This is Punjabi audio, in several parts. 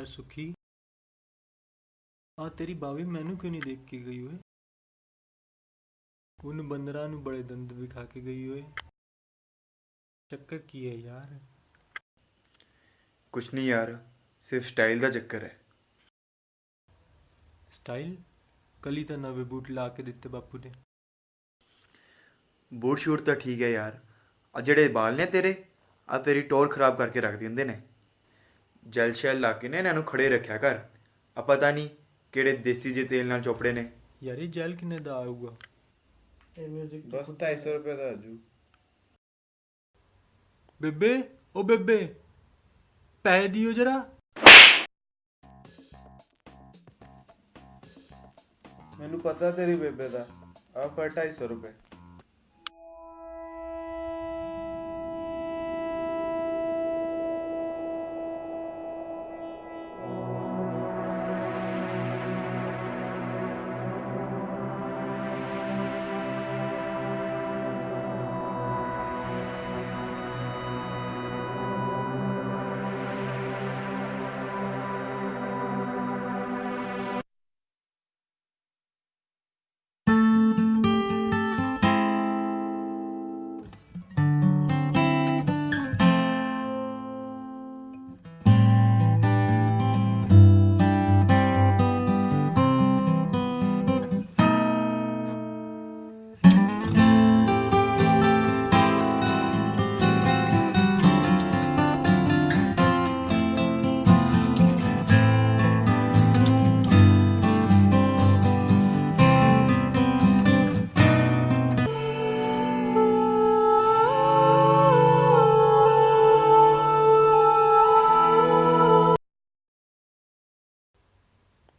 ਯਾਰ ਸੁਖੀ। ਆ ਤੇਰੀ ਬਾਵੀ ਮੈਨੂੰ ਕਿਉਂ ਨਹੀਂ ਦੇਖ ਕੇ ਗਈ ਓਏ? ਉਹਨੂੰ ਬੰਦਰਾਂ ਨੂੰ ਬੜੇ ਦੰਦ ਵਿਖਾ ਕੇ ਗਈ ਓਏ। ਚੱਕਰ ਕੀ ਹੈ ਯਾਰ? ਕੁਛ ਨਹੀਂ ਯਾਰ ਸਿਰਫ ਸਟਾਈਲ ਦਾ ਚੱਕਰ ਹੈ। ਸਟਾਈਲ? ਕਲੀ ਤਾਂ ਨਵੇਂ ਬੂਟ ਲਾ ਕੇ ਦਿੱਤੇ ਬਾਪੂ ਨੇ। ਬੂਟ ਸ਼ੂਟ ਤਾਂ ਠੀਕ ਹੈ ਯਾਰ। ਆ ਜਿਹੜੇ ਵਾਲ ਨੇ ਤੇਰੇ ਆ ਤੇਰੀ ਟੋਰ ਖਰਾਬ ਕਰਕੇ ਰੱਖ ਦਿੰਦੇ ਨੇ। ਜੈਲ ਸ਼ੈਲ ਲਾ ਕੇ ਨੇ ਇਹਨਾਂ ਨੂੰ ਖੜੇ ਰੱਖਿਆ ਕਰ। ਆ ਪਤਾ ਨਹੀਂ ਕਿਹੜੇ ਦੇਸੀ ਜੇ ਤੇਲ ਨਾਲ ਚੋਪੜੇ ਨੇ। ਯਾਰ ਇਹ ਜੈਲ ਕਿੰਨੇ ਦਾ ਆਊਗਾ? 250 ਰੁਪਏ ਦਾ ਆਜੂ ਬੇਬੇ ਓ ਬੇਬੇ ਪੈਸੇ ਦਿਓ ਜਰਾ। ਮੈਨੂੰ ਪਤਾ ਤੇਰੀ ਬੇਬੇ ਦਾ। ਆ ਪਰ 250 ਰੁਪਏ।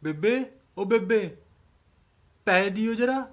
ਬੇਬੇ ਉਹ ਬੇਬੇ ਪੈ ਦਿਓ ਜਰਾ।